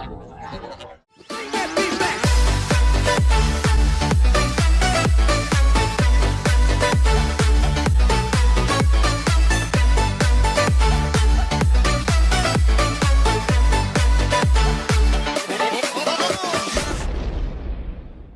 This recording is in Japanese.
ありがとう。